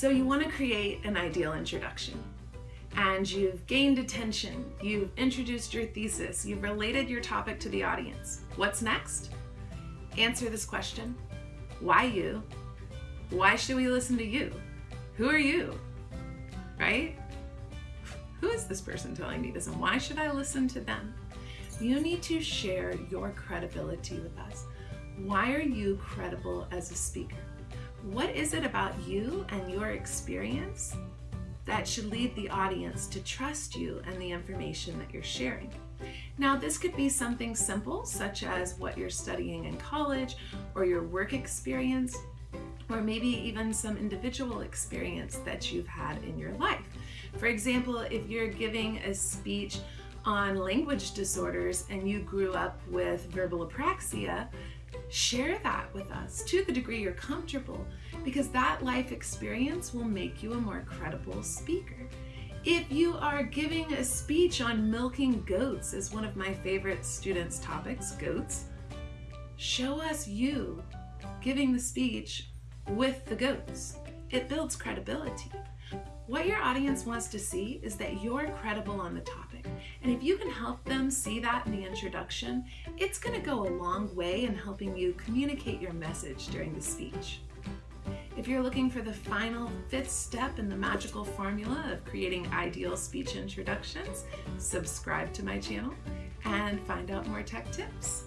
So you want to create an ideal introduction and you've gained attention, you've introduced your thesis, you've related your topic to the audience. What's next? Answer this question. Why you? Why should we listen to you? Who are you? Right? Who is this person telling me this and why should I listen to them? You need to share your credibility with us. Why are you credible as a speaker? What is it about you and your experience that should lead the audience to trust you and the information that you're sharing? Now, this could be something simple, such as what you're studying in college or your work experience, or maybe even some individual experience that you've had in your life. For example, if you're giving a speech on language disorders and you grew up with verbal apraxia, share that with us to the degree you're comfortable because that life experience will make you a more credible speaker. If you are giving a speech on milking goats is one of my favorite students topics, goats, show us you giving the speech with the goats. It builds credibility. What your audience wants to see is that you're credible on the topic. And if you can help them see that in the introduction, it's going to go a long way in helping you communicate your message during the speech. If you're looking for the final fifth step in the magical formula of creating ideal speech introductions, subscribe to my channel and find out more tech tips.